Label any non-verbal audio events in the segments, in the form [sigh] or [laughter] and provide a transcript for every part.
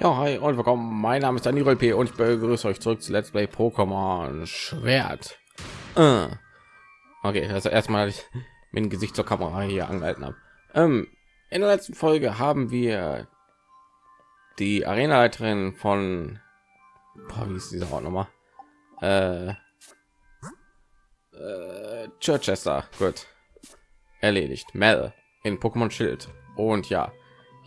Ja, hi und willkommen. Mein Name ist Daniel P. und ich begrüße euch zurück zu Let's Play Pokémon Schwert. Äh. Okay, also erstmal ich dem Gesicht zur Kamera hier angehalten habe. Ähm, in der letzten Folge haben wir die Arenaleiterin von boah, wie ist dieser Ort nochmal? Äh, äh, Chichester, gut, erledigt. Mel in Pokémon Schild und ja,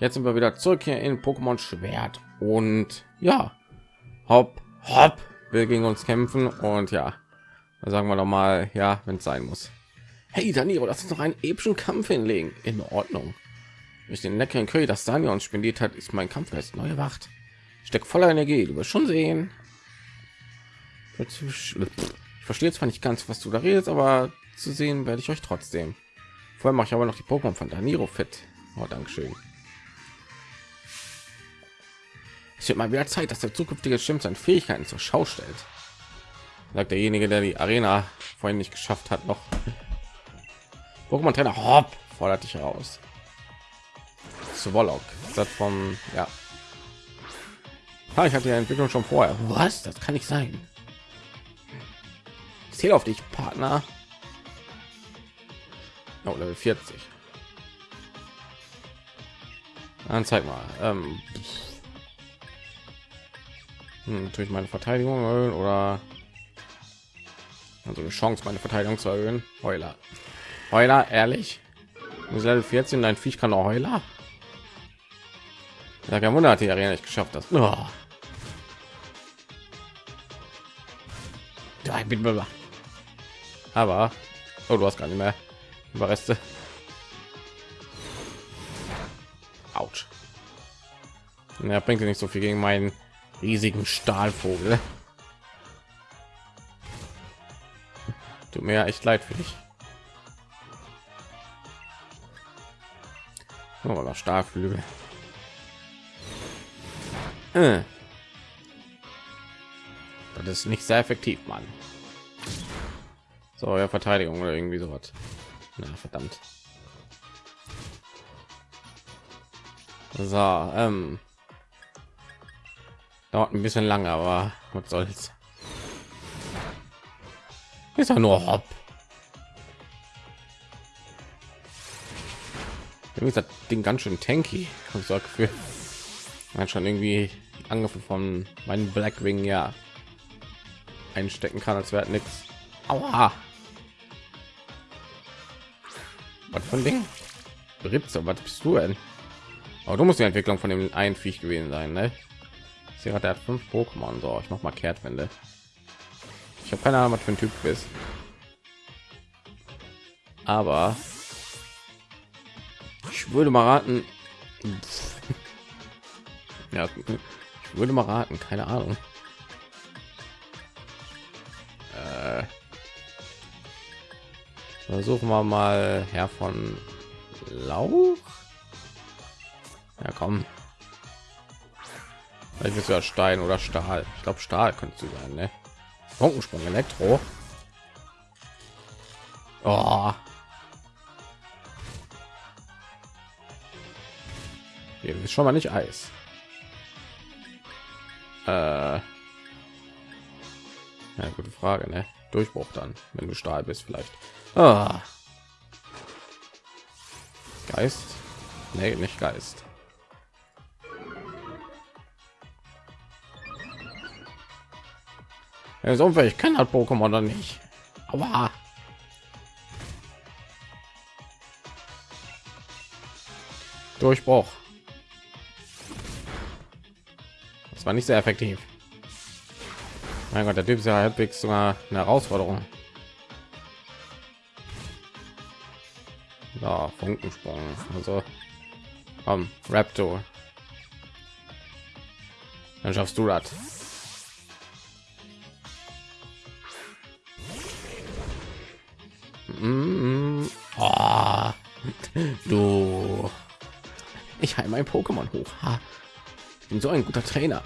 Jetzt sind wir wieder zurück hier in Pokémon Schwert und ja, hopp, hopp, will gegen uns kämpfen und ja, sagen wir noch mal, ja, wenn es sein muss. Hey Danilo, lass uns noch einen epischen Kampf hinlegen. In Ordnung. Durch den leckeren Curry, das Daniel uns spendiert hat, ist mein Kampf jetzt neue Wacht. Steckt voller Energie, du wirst schon sehen. Ich verstehe zwar nicht ganz, was du da redest, aber zu sehen werde ich euch trotzdem. Vorher mache ich aber noch die Pokémon von Danilo fit. Oh, Dankeschön. Es wird mal wieder Zeit, dass der zukünftige Schimpf seine Fähigkeiten zur Schau stellt. Sagt derjenige, der die Arena vorhin nicht geschafft hat, noch. Pokémon Trainer Hopp fordert dich heraus. Swallow, das vom ja. Ah, ich hatte die Entwicklung schon vorher. Was? Das kann nicht sein. Ich zähle auf dich, Partner. Oh, Level 40. Dann zeig mal. Ähm, hm, durch meine Verteidigung erhöhen oder also eine Chance, meine Verteidigung zu erhöhen. Heuler, Heuler, ehrlich, Level 14, ein Viech kann auch Heuler. Ja, kein Wunder, hat die Arena nicht geschafft das. Oh. Ja, ich bin aber oh, du hast gar nicht mehr Überreste. Autsch. Ja, bringt nicht so viel gegen meinen riesigen Stahlvogel. Tut mir echt leid für dich. Oh, Stahlflügel. Äh. Das ist nicht sehr effektiv, Mann. So, ja, Verteidigung oder irgendwie sowas. Na, verdammt. So, ähm, dauert ein bisschen lange aber was soll's. Ist ja nur hopp ist das ding ganz schön tanky ich sag für man schon irgendwie angefangen von meinen blackwing ja einstecken kann als wäre nichts was von ding? Ritze, was bist du denn? Aber du musst die entwicklung von dem ein viech gewesen sein ne? Sie hat er fünf Pokémon. So, ich mach mal Kehrtwende. Ich habe keine Ahnung, was für ein Typ ist. Aber ich würde mal raten. [laughs] ja, ich würde mal raten, keine Ahnung. Äh, versuchen wir mal Herr von Lauch. Ja, komm. Ich ist ja Stein oder Stahl. Ich glaube Stahl könnte du sein, ne? Funkensprung Elektro. Oh. Hier ist schon mal nicht Eis. Äh. Ja, gute Frage, ne? Durchbruch dann, wenn du Stahl bist, vielleicht. Ah. Geist? Nee, nicht Geist. Er ist unfähig, kann halt Pokémon dann nicht. Aber Durchbruch. Das war nicht sehr effektiv. Mein Gott, der Typ ist ja halbwegs sogar eine Herausforderung. Ja, Funkensprung. Also, komm, Raptor. Dann schaffst du das. Oh, du. Ich heile mein Pokémon hoch. Ha. Ich bin so ein guter Trainer.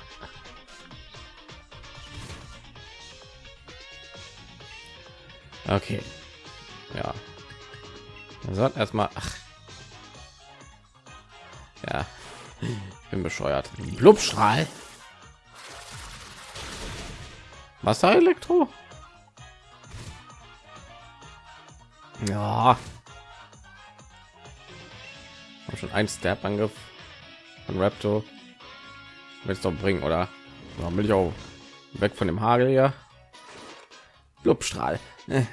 Okay. Ja. Also erstmal. Ach. Ja. Ich bin bescheuert. Blubstrahl. Wasserelektro? Ja. Hab schon ein Step Angriff von Raptor. Willst doch bringen, oder? Ja, will ich auch weg von dem Hagel hier. Blubstrahl. Äh.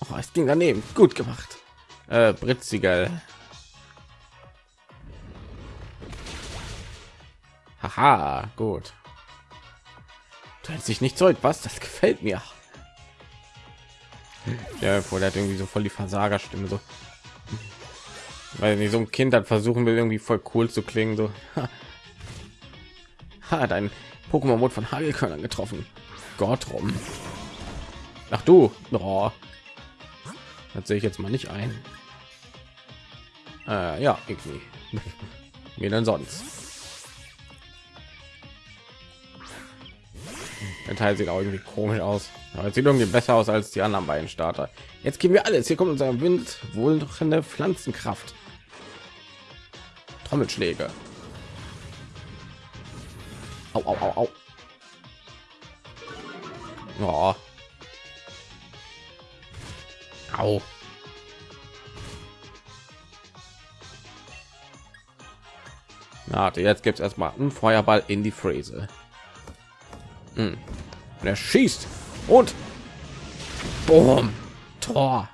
Oh, es ging daneben. Gut gemacht. Äh, Britziger. Haha, gut. Du hältst dich nicht zurück, was? Das gefällt mir. Ja, vor der hat irgendwie so voll die Versagerstimme so. Weil nicht so ein Kind hat versuchen will irgendwie voll cool zu klingen so. Hat ein Pokémon wurde von Hagelkörnern getroffen. Gott rum. Ach du, oh. das sehe ich jetzt mal nicht ein. Äh, ja, irgendwie. [laughs] Mir denn sonst? Der Teil sieht auch irgendwie komisch aus. Aber es sieht irgendwie besser aus als die anderen beiden Starter. Jetzt gehen wir alles. Hier kommt unser Wind, wohl eine Pflanzenkraft. Trommelschläge. Au, au, au, au. Oh. Au. Warte, jetzt gibt es erstmal einen Feuerball in die Fräse. Hm. Und er schießt und Boom. Tor.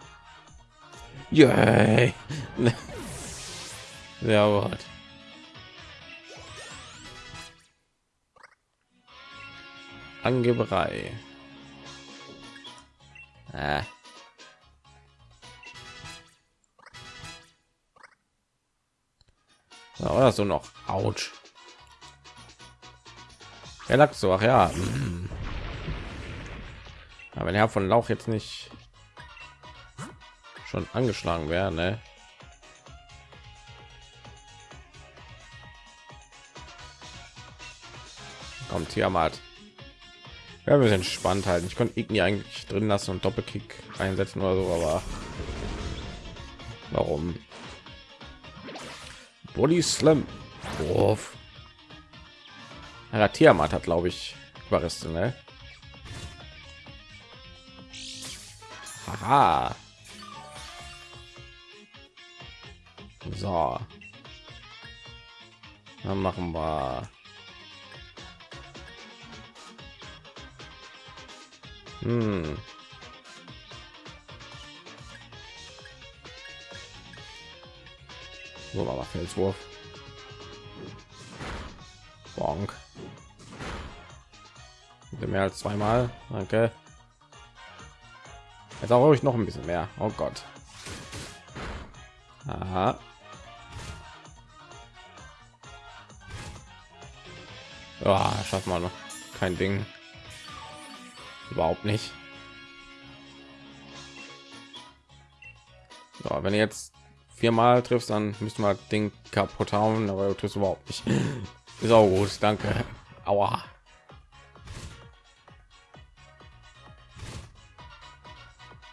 Yay. [laughs] ja, gut. Angeberei. Äh. Ja, oder so noch. Autsch. Er lag so, ach ja. Aber wenn er von Lauch jetzt nicht schon angeschlagen wäre, ne? Kommt Tiamat. Ja, wir sind spannend halten. Ich konnte Igni eigentlich drin lassen und Doppelkick einsetzen oder so, aber warum? Body Slam. Wurf. Ja, Tiamat hat, glaube ich, Überreste, ne? Haha. So. Dann machen wir Hm. So, aber Felswurf. Bonk. Mehr als zweimal. Danke. Jetzt auch ich noch ein bisschen mehr. Oh Gott. Aha. Ja, schafft man noch kein Ding. Überhaupt nicht. So, wenn ihr jetzt viermal triffst, dann wir das Ding kaputt hauen, aber du tust überhaupt nicht. [laughs] Ist auch gut, danke. Aua.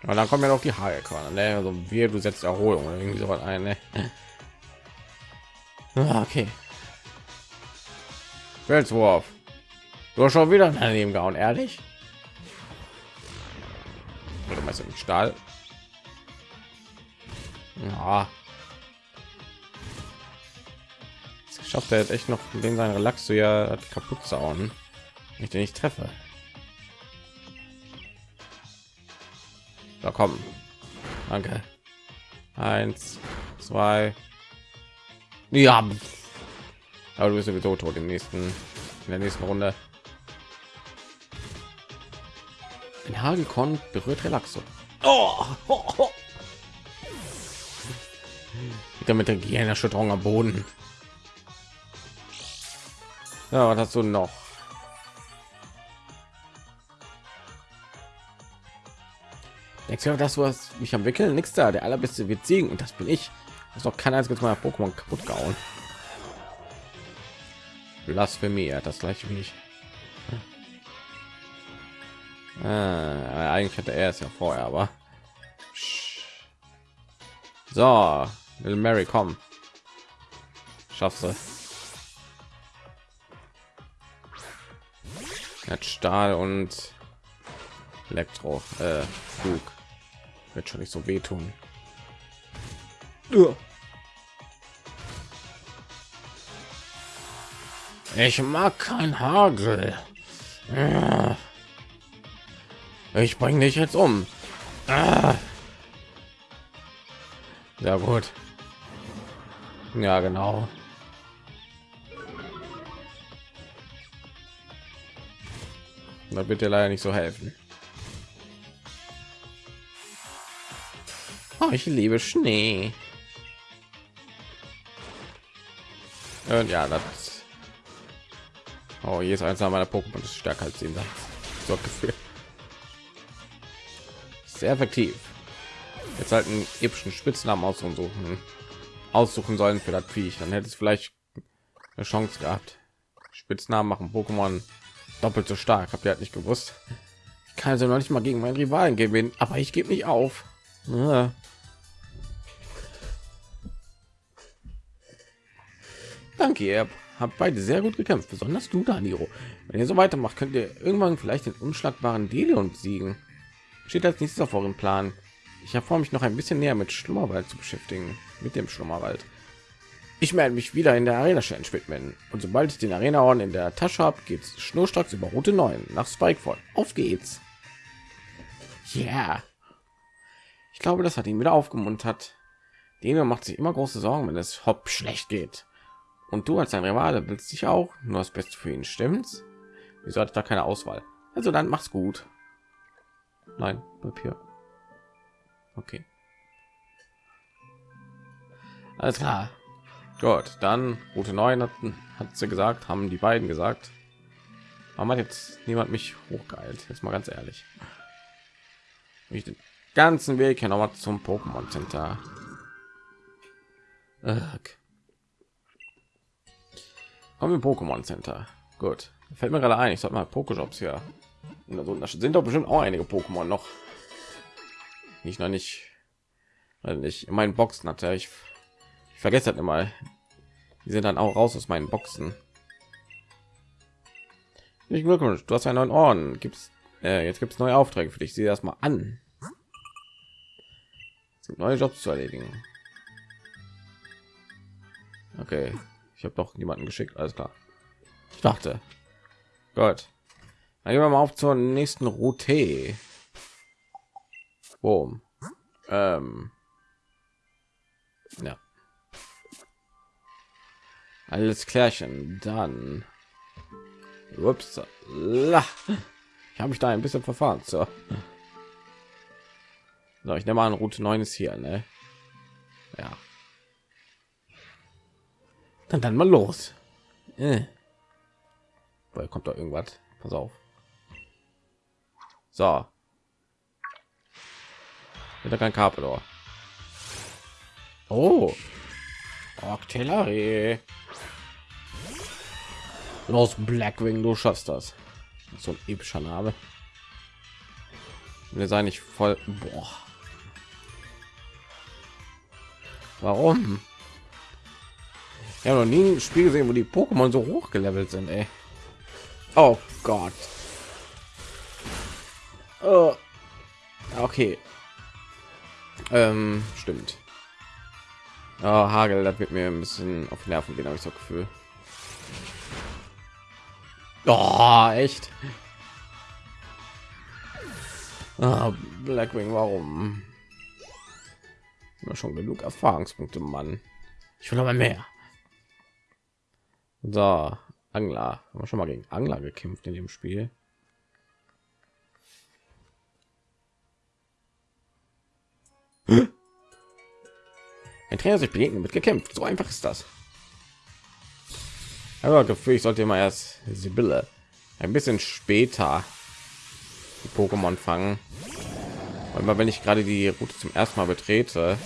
Und dann kommen ja noch die Haarkörner, ne? Also wir, du setzt Erholung oder irgendwie so was ein, ne? [laughs] Ah, okay. Felswurf. Du hast schon wieder daneben gehauen, ehrlich? Oder meinst du mit Stahl? Ja. Es schafft er jetzt echt noch den seinen Relax so ja kaputt zu hauen. Ich den nicht treffe. Da kommen. Danke. Eins, zwei. Ja. Aber du bist sowieso tot im nächsten, in der nächsten Runde. Ein Hagelkorn berührt Relaxo. Oh. Wieder mit der Gehirnerschütterung am Boden. Ja, was hast du noch? Dass du was mich am Wickeln? Nichts da. Der allerbeste wird siegen und das bin ich. Das noch kein einziges Mal Pokémon kaputt gehauen. Blasphemie, das gleiche wie ich. Ah, eigentlich hatte er es ja vorher, aber so, Little Mary, komm, schaffst du. Hat Stahl und Elektro. Äh, Flug. Wird schon nicht so wehtun. Ich mag kein Hagel. Ich bringe dich jetzt um. Ja gut. Ja genau. Da wird dir leider nicht so helfen. Oh, ich liebe Schnee. Und ja, das. Oh, ist eins meiner Pokémon ist stärker als ihn. So Gefühl. Sehr effektiv. Jetzt halt einen epischen Spitznamen aussuchen, aussuchen sollen für das Viech. Dann hätte es vielleicht eine Chance gehabt. Spitznamen machen Pokémon doppelt so stark. Habt ihr halt nicht gewusst? Ich kann also noch nicht mal gegen meinen Rivalen gewinnen, aber ich gebe nicht auf. Ja. Danke, ihr habt beide sehr gut gekämpft, besonders du, Daniro. Wenn ihr so weitermacht, könnt ihr irgendwann vielleicht den unschlagbaren Delion besiegen. Steht als nächstes auf eurem Plan. Ich habe vor, mich noch ein bisschen näher mit Schlummerwald zu beschäftigen, mit dem Schlummerwald. Ich werde mich wieder in der Arena Challenge widmen und sobald ich den Arena Orden in der Tasche habe, geht's schnurstracks über Route 9 nach Spikeford. Auf geht's! Ja, yeah. ich glaube, das hat ihn wieder aufgemuntert. Deno macht sich immer große Sorgen, wenn es hopp schlecht geht. Und du als sein Rivale willst dich auch nur das Beste für ihn, stimmt's? Wieso hat da keine Auswahl? Also dann mach's gut. Nein, Papier. Okay. Alles klar. Gut, dann Route 9 hat, hat sie gesagt, haben die beiden gesagt. Warum hat jetzt niemand mich hochgeeilt? Jetzt mal ganz ehrlich. Ich den ganzen Weg hier noch mal zum Pokémon Center. Ugh. Kommen wir Pokémon Center. Gut. Fällt mir gerade ein, ich sollte mal Pokéjobs hier. Also, da sind doch bestimmt auch einige Pokémon noch. Nicht noch nicht, weil nicht in meinen Boxen hatte ich. Ich vergesse das immer. Die sind dann auch raus aus meinen Boxen. Nicht Glückwunsch, du hast einen neuen Orden. Gibt's äh, jetzt gibt es neue Aufträge für dich. Sieh das mal an. Neue Jobs zu erledigen. Okay, ich habe doch niemanden geschickt, alles klar. Ich dachte. Gut. Dann gehen wir mal auf zur nächsten Route. Boom. Ähm. Ja. Alles klärchen. Dann. Ups. Ich habe mich da ein bisschen verfahren. So. so ich nehme an, Route 9 ist hier, ne? Ja. Dann dann mal los. Äh. Weil kommt da irgendwas. Pass auf. So. Wieder kein Carpedor. Oh. Artillerie. Los Blackwing, du schaffst das. So ein epischer Name. Wir seien nicht voll. Boah. Warum? Habe noch nie ein Spiel gesehen, wo die Pokémon so hoch gelevelt sind. Ey. Oh Gott. Oh. Okay. Ähm, stimmt. Oh, Hagel, das wird mir ein bisschen auf die Nerven gehen, habe ich so Gefühl. Oh, echt? Ah, Blackwing, warum? Immer schon genug Erfahrungspunkte, Mann. Ich will aber mehr. So, Angler. Haben wir schon mal gegen Angler gekämpft in dem Spiel. Ein Trainer sich begegnen mit gekämpft. So einfach ist das. Aber Gefühl, ich sollte immer erst Sibylle ein bisschen später die Pokémon fangen. Weil wenn ich gerade die Route zum ersten Mal betrete,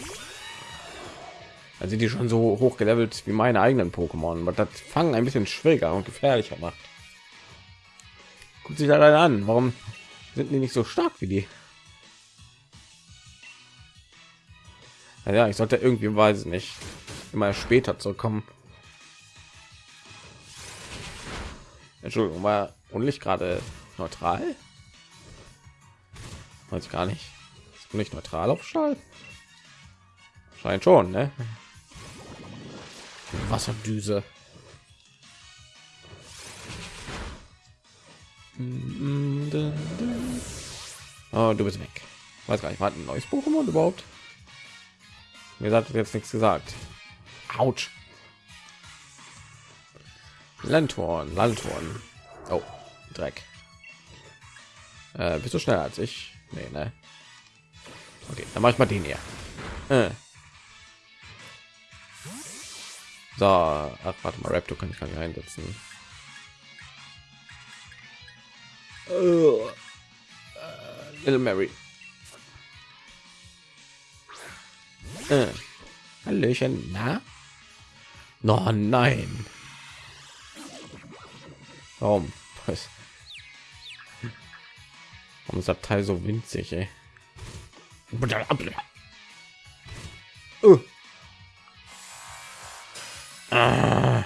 dann sind die schon so hoch gelevelt wie meine eigenen Pokémon, aber das fangen ein bisschen schwieriger und gefährlicher macht. Guckt sich da an, warum sind die nicht so stark wie die? Ja, ich sollte irgendwie weiß nicht immer später zurückkommen. Entschuldigung, war und nicht gerade neutral weiß ich gar nicht ist nicht neutral auf Stahl scheint schon ne Wasserdüse oh, du bist weg weiß gar nicht war ein neues Pokémon überhaupt mir hat jetzt nichts gesagt Autsch. Landhorn, Landhorn. Oh, Dreck. Äh, bist du schneller als ich? Nee, ne? Okay, dann mache ich mal den hier. Äh. So, ach, warte mal, Raptor kann ich gar nicht einsetzen. Uh, Little Mary. Äh. Hallöchen, na? No, nein. Warum? Was? Warum ist das Teil so winzig, ey? Uh. Ah.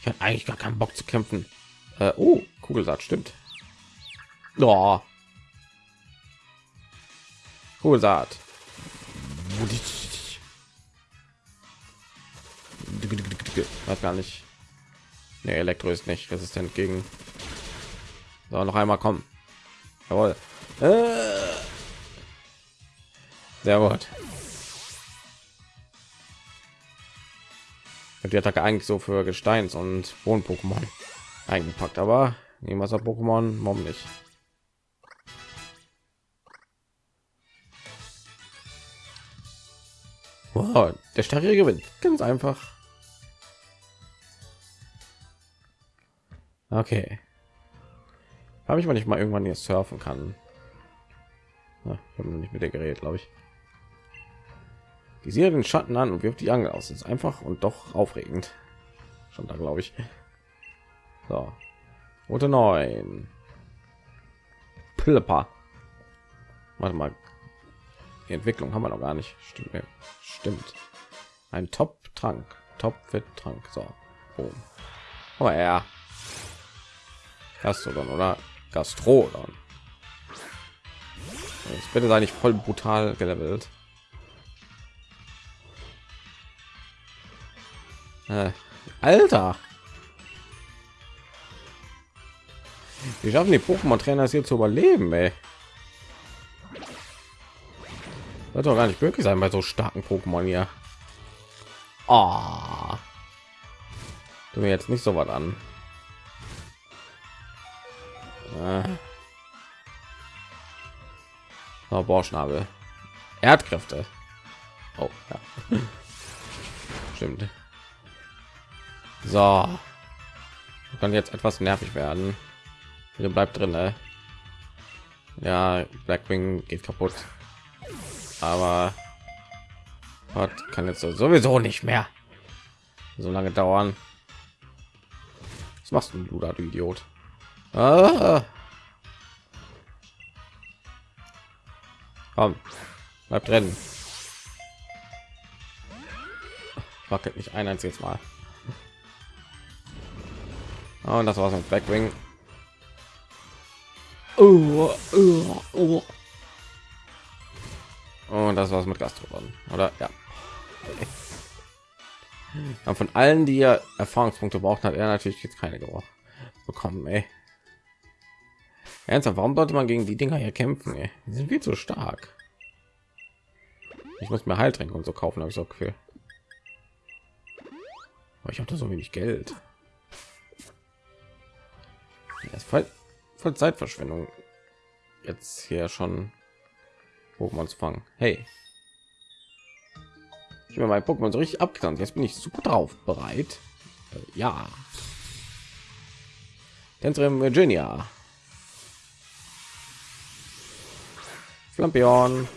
Ich hatte eigentlich gar keinen Bock zu kämpfen. Äh, oh, Kugelsaat stimmt. Oh. Kugelsaat. Weiß gar nicht. Nee, Elektro ist nicht resistent gegen. So, noch einmal kommen. Jawohl. Äh. Sehr gut. Die Attacke eigentlich so für Gesteins- und Boden-Pokémon eingepackt, aber nehmen wir Pokémon, warum nicht? Wow, der starke gewinnt, ganz einfach. Okay. Habe ich mal nicht mal irgendwann hier surfen kann. Na, ich habe nicht mit der Gerät, glaube ich. Die sehe den Schatten an und wirft die Angel aus. Das ist einfach und doch aufregend. Schon da, glaube ich. So. Rote 9. Plipper. Warte mal. Die Entwicklung haben wir noch gar nicht. Stimmt. Stimmt. Ein Top-Trank. Top-Fit-Trank. So. Boom. Aber ja. Gastrodon oder Gastrodon. Jetzt bitte sei nicht voll brutal gelevelt. Äh, Alter. Wie schaffen die Pokémon-Trainer hier zu überleben, ey? Wird doch gar nicht möglich sein bei so starken Pokémon hier. Oh. Du mir jetzt nicht so was an. Äh. Oh, Borschnabel. Erdkräfte. Oh, ja. [laughs] Stimmt. So. Kann jetzt etwas nervig werden. Hier bleibt drin, ne? Ja, Blackwing geht kaputt. Aber hat kann jetzt sowieso nicht mehr so lange dauern. Was machst du, da, du Idiot? Ah. Komm, bleib drin. Wackelt nicht ein einziges Mal. Und das war's mit Blackwing. Oh, oh, oh. Und das war's mit Gastrodon, oder? Ja. [laughs] Aber von allen, die ja Erfahrungspunkte braucht, hat er natürlich jetzt keine bekommen. Ey. Ernsthaft, warum sollte man gegen die Dinger hier kämpfen? Ey? Die sind viel zu stark. Ich muss mir Heiltränke und so kaufen, habe ich so Gefühl. Aber ich habe so wenig Geld. Das ist voll, voll Zeitverschwendung. Jetzt hier schon Pokémon zu fangen. Hey. Ich habe mein Pokémon so richtig abgetan. Jetzt bin ich super drauf. Bereit? Äh, ja. Tänzerin Virginia. Flampion.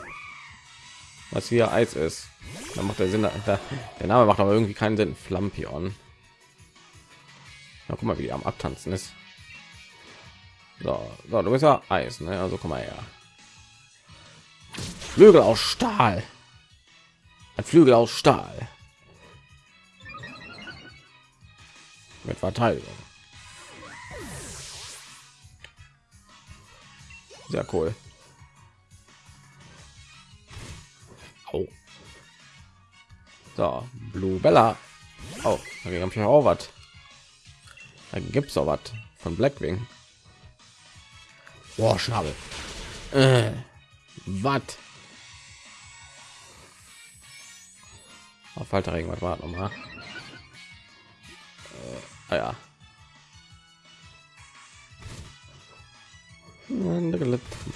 Was hier Eis ist. Da macht der Sinn. Der, der Name macht aber irgendwie keinen Sinn. Flampion. Na, guck mal, wie die am Abtanzen ist. So, so du bist ja Eis, ne? Also komm mal her. Flügel aus Stahl. Ein Flügel aus Stahl. Mit Verteidigung. Sehr cool. Au. So, Blue Bella. Oh, da habe ich auch was. Da gibt es auch was von Blackwing. Boah, Schnabel. Äh, was? Auf Falter irgendwas war noch mal. Äh, ah ja.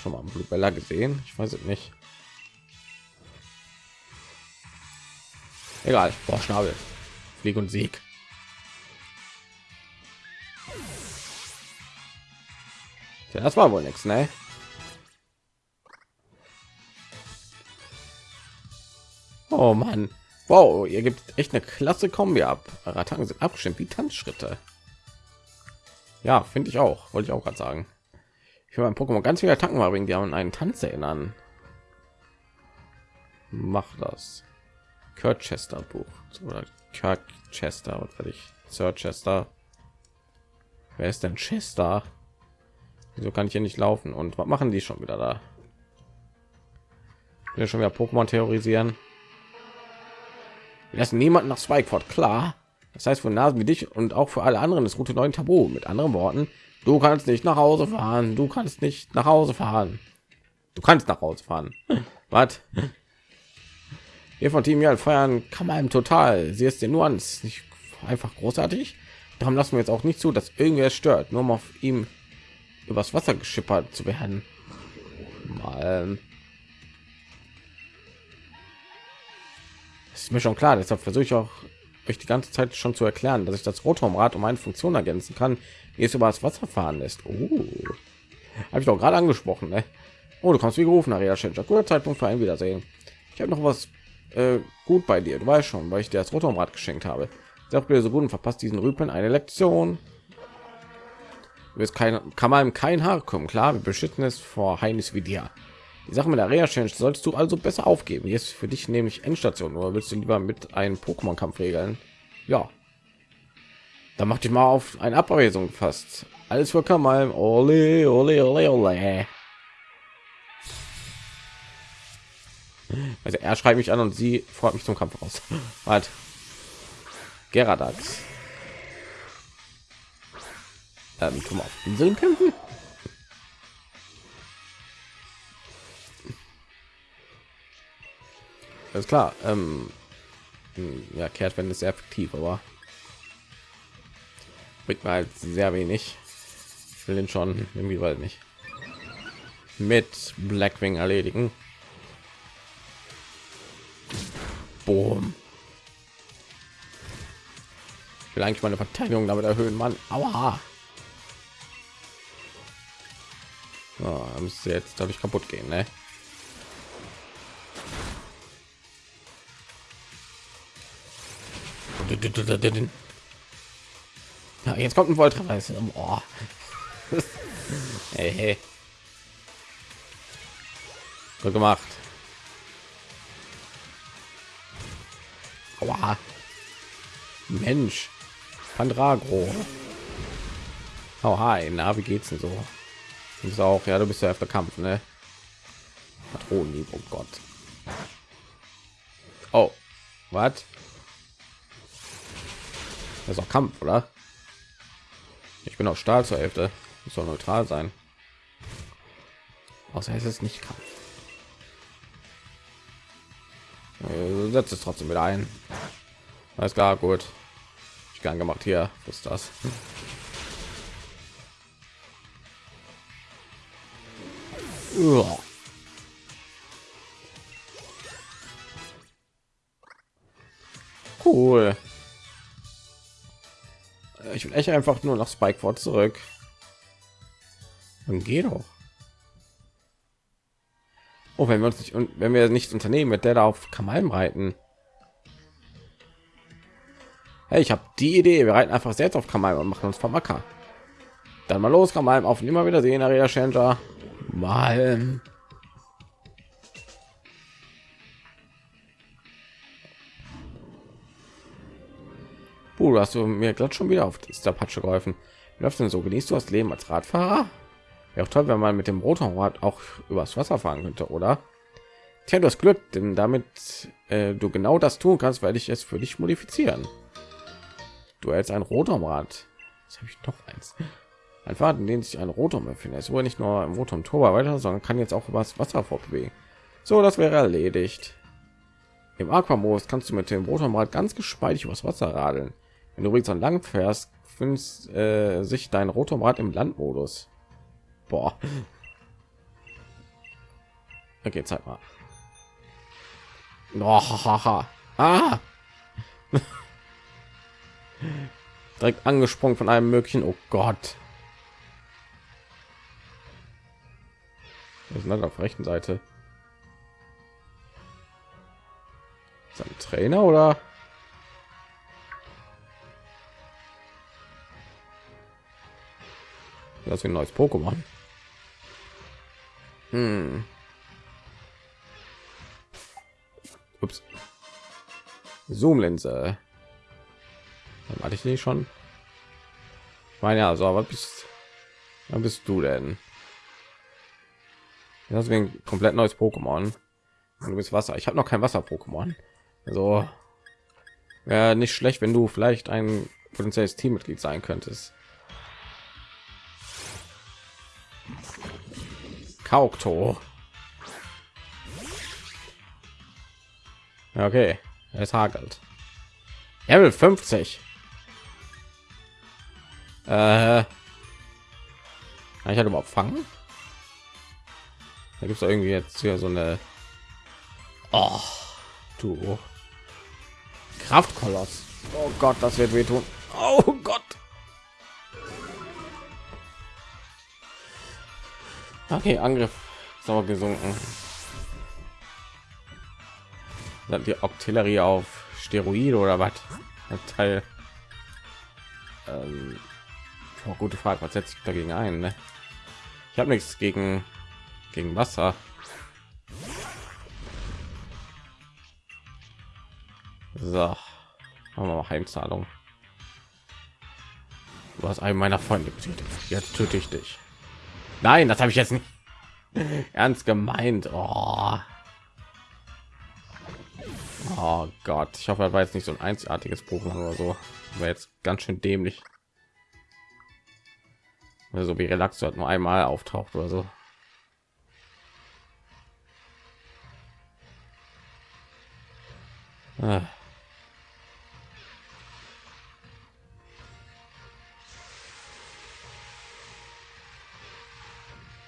Schon mal Blue Bella gesehen? Ich weiß es nicht. Egal, boah, Schnabel. Flieg und Sieg. Ja, das war wohl nichts, ne? Oh Mann. Wow, ihr gibt echt eine klasse Kombi ab. Attacken sind abgestimmt wie Tanzschritte. Ja, finde ich auch. Wollte ich auch gerade sagen. Ich will mein Pokémon ganz viele Attacken mal wegen die an einen Tanz erinnern. Mach das. Kurt Chester Buch oder Kirk Chester und ich Sir Chester. Wer ist denn Chester? Wieso kann ich hier nicht laufen? Und was machen die schon wieder da? Wir schon wieder Pokémon terrorisieren. Wir lassen niemanden nach Spikeford klar. Das heißt, für Nasen wie dich und auch für alle anderen ist Route 9 Tabu. Mit anderen Worten, du kannst nicht nach Hause fahren. Du kannst nicht nach Hause fahren. Du kannst nach Hause fahren. [laughs] Was? Wir von Team Yell feiern kann man total. Sie ist den Nuance nicht einfach großartig. Darum lassen wir jetzt auch nicht zu, dass irgendwer stört, nur um auf ihm übers Wasser geschippert zu werden. Mal. ist mir schon klar, deshalb versuche ich auch euch die ganze Zeit schon zu erklären, dass ich das Rotorrad um eine Funktion ergänzen kann, wie es über das Wasser fahren lässt. Oh. Habe ich doch gerade angesprochen, ne? Oh, du kommst wie gerufen, Aria Schencher. Guter Zeitpunkt für ein Wiedersehen. Ich habe noch was äh, gut bei dir. Du weißt schon, weil ich dir das Rotorrad geschenkt habe. Sag mir so gut und verpasst diesen Rüpeln eine Lektion. Du kein, kann man kein Haar kommen. Klar, wir beschützen es vor Heinis wie dir. Die Sache mit der Rea Challenge solltest du also besser aufgeben. Jetzt für dich nämlich Endstation. Oder willst du lieber mit einem Pokémon-Kampf regeln? Ja. Da macht dich mal auf eine Abweisung fast. Alles für Kamal. Ole, ole, ole, ole. Also er schreibt mich an und sie freut mich zum Kampf aus. [laughs] Halt. Geradax. Ähm, auf Inseln kämpfen. ist klar ähm, hm, ja kehrt wenn es sehr effektiv aber bringt mir halt sehr wenig ich will den schon irgendwie weil nicht mit blackwing erledigen Boom. ich will eigentlich meine verteidigung damit erhöhen man aber oh, muss jetzt dadurch kaputt gehen ne? Ja, jetzt kommt ein Volltreffer. Oh. [laughs] hey, hey. Gut gemacht. Aua. Mensch. Pandragro. Oh, hi. Na, wie geht's denn so? Du bist auch, ja, du bist ja auf der Kampf, ne? Patronen, oh Gott. Oh, was? Das ist auch Kampf, oder? Ich bin auch Stahl zur Hälfte. Ich soll neutral sein. Außer es ist nicht Kampf. Äh, setzt es trotzdem wieder ein. Alles klar, gut. Ich gern gemacht hier. Ist das? Cool. Ich will echt einfach nur nach Spikeford zurück. Dann geh doch. Oh, wenn wir uns nicht und wenn wir nicht unternehmen, mit der da auf Kamalm reiten. Hey, ich habe die Idee. Wir reiten einfach selbst auf Kamalm und machen uns vom Acker. Dann mal los, Kamalm. Auf immer wieder sehen, Area Changer. Mal. Uh, hast du mir gerade schon wieder auf der Patsche geholfen. Wie läuft denn so? Genießt du das Leben als Radfahrer? Ja, auch toll, wenn man mit dem Rotorrad auch übers Wasser fahren könnte, oder? Tja, du hast Glück, denn damit äh, du genau das tun kannst, werde ich es für dich modifizieren. Du hältst ein Rotorrad. Jetzt habe ich noch eins. Ein Faden, in dem sich ein Rotor befindet. Es wurde nicht nur im und Turbo weiter, sondern kann jetzt auch übers Wasser fortbewegen. So, das wäre erledigt. Im Aquamodus kannst du mit dem Rotorrad ganz geschmeidig übers Wasser radeln. Wenn du übrigens an lang fährst, findest äh, sich dein Rotorrad im Landmodus. Boah. [laughs] Okay, zeig mal. Oh, ah. [laughs] Direkt angesprungen von einem möglichen. Oh Gott. Wir sind auf der rechten Seite. Ist ein Trainer oder? Das ist ein neues Pokémon. Hm. Ups. Zoomlinse. Hatte ich die schon. Ich meine ja, so, aber bist, bist du denn? Deswegen komplett neues Pokémon. Du bist Wasser. Ich habe noch kein Wasser-Pokémon. Also wäre nicht schlecht, wenn du vielleicht ein potenzielles Teammitglied sein könntest. Kaukto. Okay, es hagelt. Level 50. Äh, kann ich halt überhaupt fangen? Da gibt es irgendwie jetzt hier so eine. Oh, du Kraftkoloss. Oh Gott, das wird wehtun. Oh Gott. Okay, Angriff sauer gesunken. Dann die Artillerie auf Steroide oder was? Ein Teil. Ähm, oh, gute Frage. Was setzt sich dagegen ein? Ne? Ich habe nichts gegen gegen Wasser. So, haben wir mal Heimzahlung. Du hast einen meiner Freunde betätigt. Jetzt töte ich dich. Nein, das habe ich jetzt nicht [laughs] ernst gemeint. Oh. oh Gott, ich hoffe, er war jetzt nicht so ein einzigartiges Pokémon oder so. War jetzt ganz schön dämlich. So wie Relax hat nur einmal auftaucht oder so. Ah.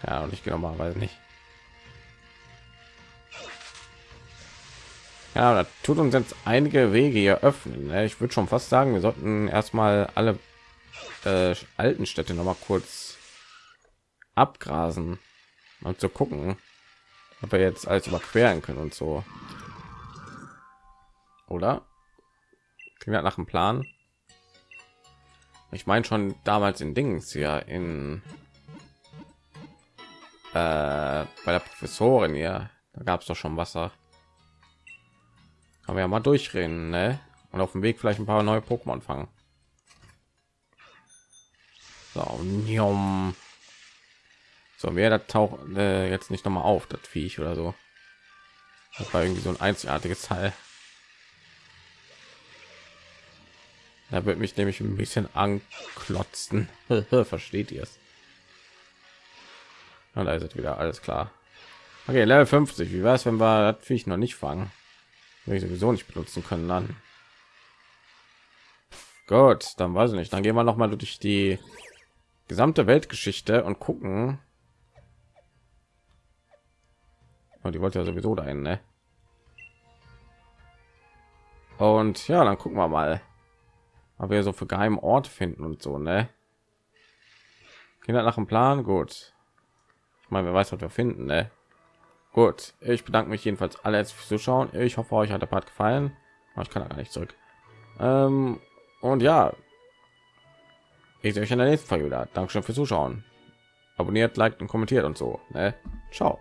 Ja, und ich gehe normalerweise nicht. Ja, da tut uns jetzt einige Wege hier öffnen. Ne? Ich würde schon fast sagen, wir sollten erstmal alle äh, alten Städte noch mal kurz abgrasen und zu gucken, ob wir jetzt alles überqueren können und so. Oder? Klingt nach dem Plan. Ich meine schon damals in Dings ja in äh, bei der Professorin ja, da gab es doch schon Wasser. Kann wir ja mal durchreden, ne? Und auf dem Weg vielleicht ein paar neue Pokémon fangen. So, njom. so wer da taucht äh, jetzt nicht noch mal auf, das Viech oder so. Das war irgendwie so ein einzigartiges Teil. Da wird mich nämlich ein bisschen anklotzen. [laughs] Versteht ihr es? Und da ist wieder alles klar. Okay, Level 50. Wie wäre es, wenn wir das Viech noch nicht fangen? Wenn ich sowieso nicht benutzen können dann. Gut, dann weiß ich nicht. Dann gehen wir noch mal durch die gesamte Weltgeschichte und gucken. Und oh, die wollte ja sowieso dahin, ne? Und ja, dann gucken wir mal, ob wir so für geheimen Ort finden und so, ne? Kinder nach dem Plan, gut. Mal wer weiß was wir finden ne? gut ich bedanke mich jedenfalls alle fürs zuschauen. Ich hoffe euch hat der part gefallen. Ich kann gar nicht zurück. Ähm, und ja. Ich sehe euch in der nächsten folge wieder. Dankeschön fürs zuschauen. Abonniert liked und kommentiert und so ne? ciao